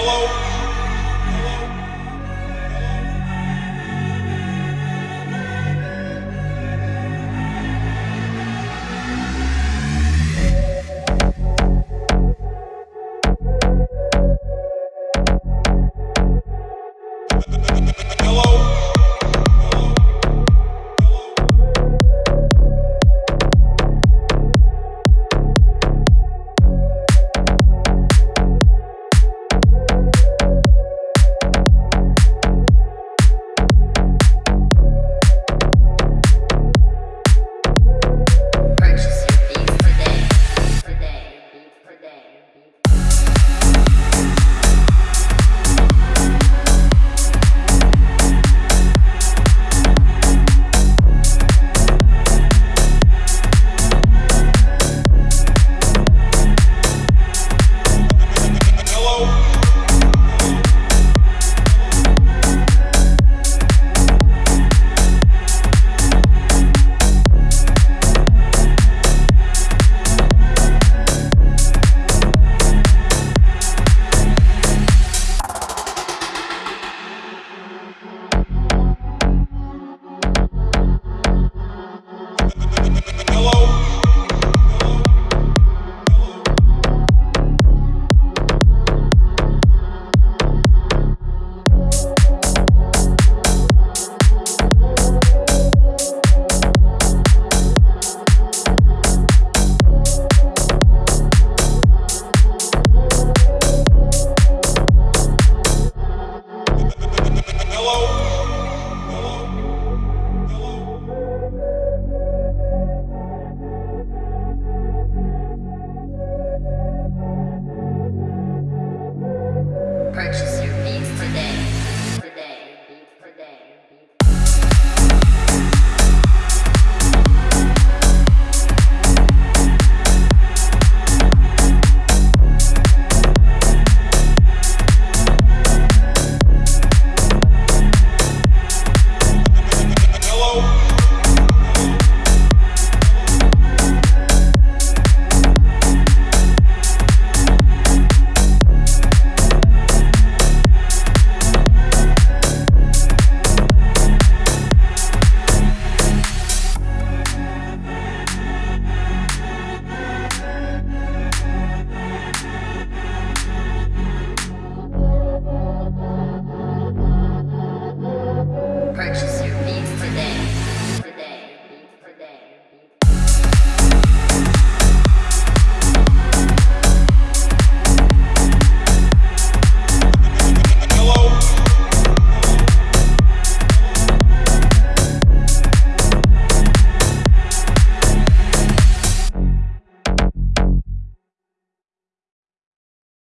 Hello. Thanks.